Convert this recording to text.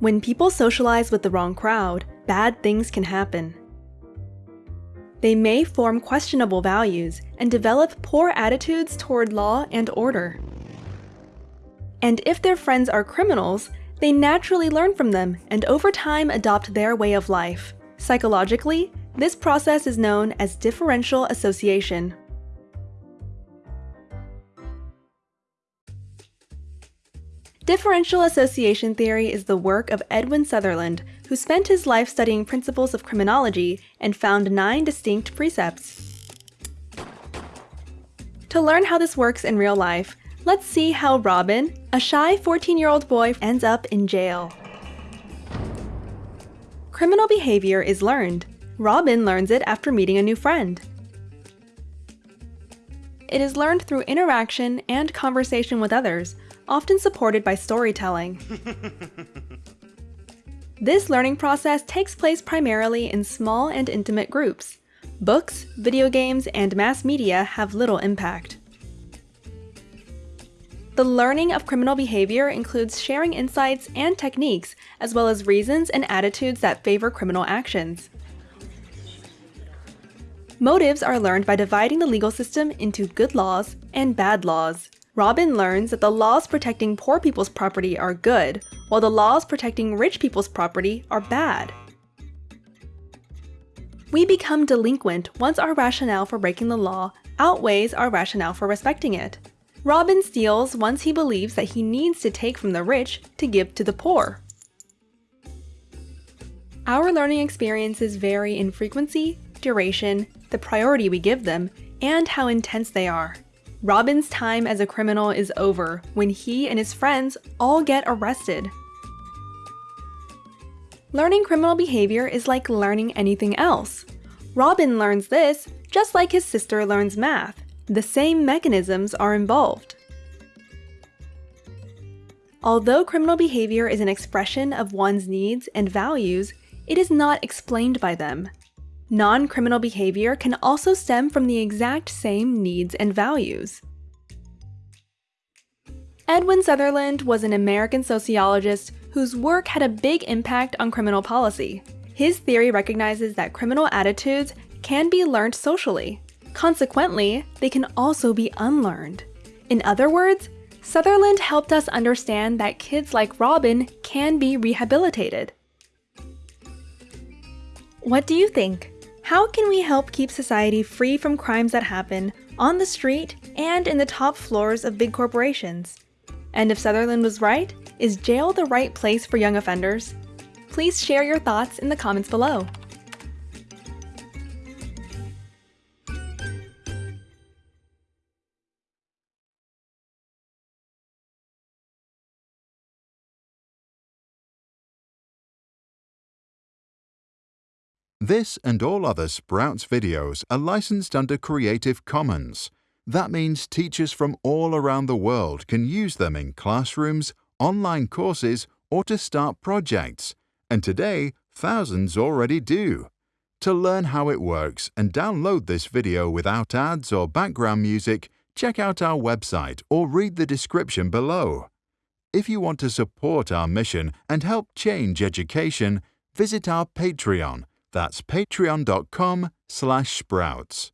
When people socialize with the wrong crowd, bad things can happen. They may form questionable values and develop poor attitudes toward law and order. And if their friends are criminals, they naturally learn from them and over time adopt their way of life. Psychologically, this process is known as differential association. Differential association theory is the work of Edwin Sutherland, who spent his life studying principles of criminology and found nine distinct precepts. To learn how this works in real life, let's see how Robin, a shy 14-year-old boy, ends up in jail. Criminal behavior is learned. Robin learns it after meeting a new friend. It is learned through interaction and conversation with others, often supported by storytelling. this learning process takes place primarily in small and intimate groups. Books, video games, and mass media have little impact. The learning of criminal behavior includes sharing insights and techniques, as well as reasons and attitudes that favor criminal actions. Motives are learned by dividing the legal system into good laws and bad laws. Robin learns that the laws protecting poor people's property are good, while the laws protecting rich people's property are bad. We become delinquent once our rationale for breaking the law outweighs our rationale for respecting it. Robin steals once he believes that he needs to take from the rich to give to the poor. Our learning experiences vary in frequency, duration, the priority we give them, and how intense they are. Robin's time as a criminal is over when he and his friends all get arrested. Learning criminal behavior is like learning anything else. Robin learns this just like his sister learns math. The same mechanisms are involved. Although criminal behavior is an expression of one's needs and values, it is not explained by them. Non-criminal behavior can also stem from the exact same needs and values. Edwin Sutherland was an American sociologist whose work had a big impact on criminal policy. His theory recognizes that criminal attitudes can be learned socially. Consequently, they can also be unlearned. In other words, Sutherland helped us understand that kids like Robin can be rehabilitated. What do you think? How can we help keep society free from crimes that happen on the street and in the top floors of big corporations? And if Sutherland was right, is jail the right place for young offenders? Please share your thoughts in the comments below. This and all other Sprouts videos are licensed under Creative Commons. That means teachers from all around the world can use them in classrooms, online courses, or to start projects. And today, thousands already do. To learn how it works and download this video without ads or background music, check out our website or read the description below. If you want to support our mission and help change education, visit our Patreon that's patreon.com slash sprouts.